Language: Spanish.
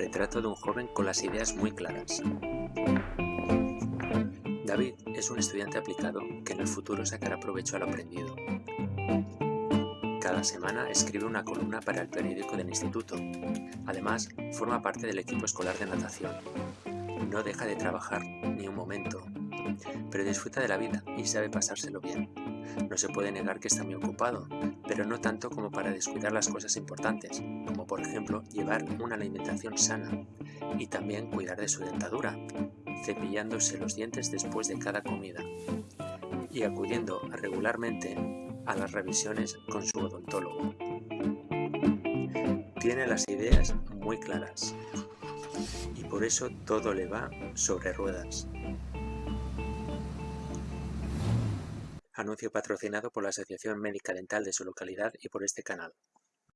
Retrato de un joven con las ideas muy claras. David es un estudiante aplicado que en el futuro sacará provecho a lo aprendido. Cada semana escribe una columna para el periódico del instituto. Además, forma parte del equipo escolar de natación. No deja de trabajar ni un momento, pero disfruta de la vida y sabe pasárselo bien. No se puede negar que está muy ocupado, pero no tanto como para descuidar las cosas importantes, como por ejemplo llevar una alimentación sana y también cuidar de su dentadura, cepillándose los dientes después de cada comida y acudiendo regularmente a las revisiones con su odontólogo. Tiene las ideas muy claras y por eso todo le va sobre ruedas. Anuncio patrocinado por la Asociación Médica Dental de su localidad y por este canal.